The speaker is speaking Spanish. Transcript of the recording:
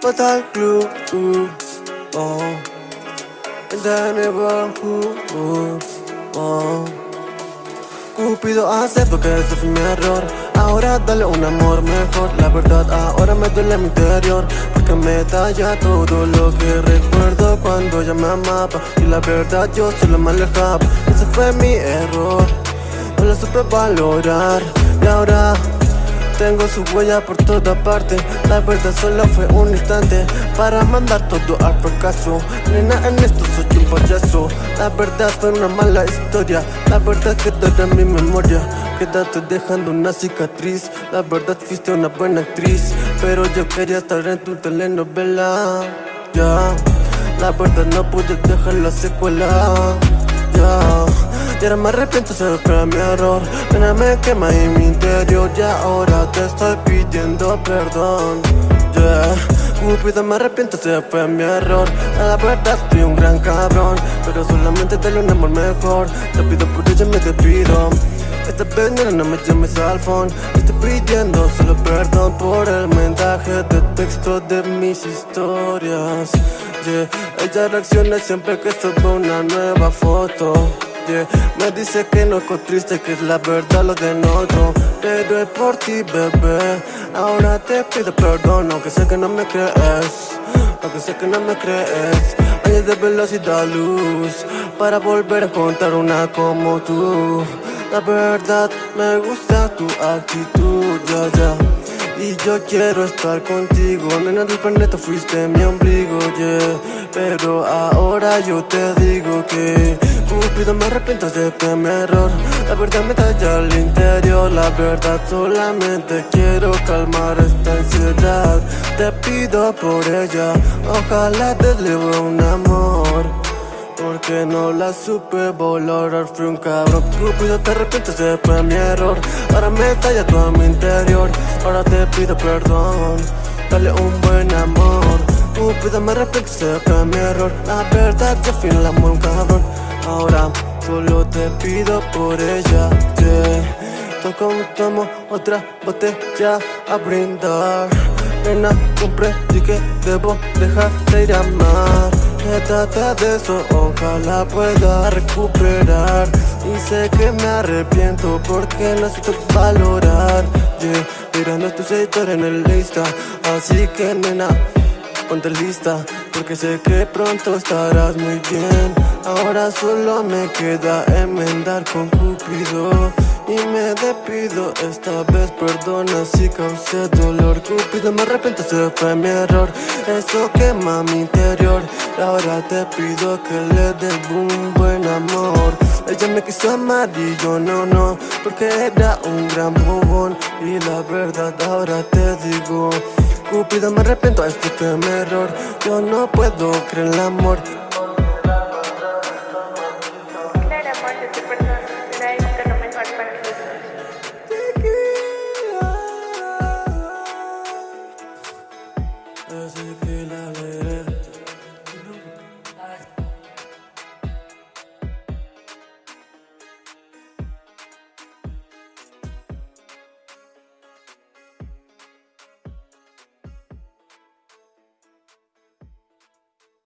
Fatal Club, uh, oh. In the neighborhood, uh, oh. Cupido acepto que ese fue mi error. Ahora dale un amor mejor. La verdad ahora me duele mi interior. Porque me talla todo lo que recuerdo Cuando ella me amaba. Y la verdad yo solo me alejaba Ese fue mi error. No lo supe valorar. Y ahora tengo su huella por toda parte. La verdad solo fue un instante Para mandar todo al fracaso. Nena en esto soy un payaso. La verdad fue una mala historia. La verdad quedará en mi memoria Quédate dejando una cicatriz. La verdad fuiste una buena actriz Pero yo quería estar en tu telenovela. Ya La verdad no pude dejar la secuela ahora me arrepiento, se fue mi error. Pena me quema en mi interior Y ahora te estoy pidiendo perdón. Yeah. Cupido me arrepiento, se fue mi error. La verdad fui un gran cabrón Pero solamente te un amor mejor. Te pido por ella, me te pido esta vez no me llames al phone. Estoy pidiendo solo perdón por el mensaje de texto de mis historias. Yeah, ella reacciona siempre que subo una nueva foto me dice que no es triste, que es la verdad lo denoto Pero es por ti, bebé. Ahora te pido perdón, aunque sé que no me crees Aunque sé que no me crees. Años de velocidad, luz Para volver a contar una como tú. La verdad, me gusta tu actitud, ya, ya. Y yo quiero estar contigo. Nena del planeta fuiste mi ombligo, yeah. Pero ahora yo te digo que Cupido me arrepiento de mi error. La verdad me talla al interior La verdad solamente quiero calmar esta ansiedad. Te pido por ella Ojalá te lleve un amor. Porque no la supe valorar, fui un cabrón Cupido te arrepientes, de fue mi error. Ahora me talla todo mi interior Ahora te pido perdón. Dale un buen amor Cupido me arrepiento, se fue mi error. La verdad que fui el amor un cabrón Ahora solo te pido por ella yeah. Toco tomo otra botella a brindar. Nena, comprendí que debo dejar de ir a amar trata de eso, ojalá pueda recuperar. Y sé que me arrepiento porque no sé valorar. Yeah, mirando tu sector en el lista. Así que nena, ponte lista Porque sé que pronto estarás muy bien. Ahora solo me queda enmendar con Cupido. Y me despido, esta vez perdona si causé dolor. Cupido me arrepiento, se fue mi error. Eso quema mi interior. Ahora te pido que le dé un buen amor Ella me quiso amar y yo no, no Porque era un gran bobón. Y la verdad ahora te digo Cupido me arrepiento, este fue mi error. Yo no puedo creer el amor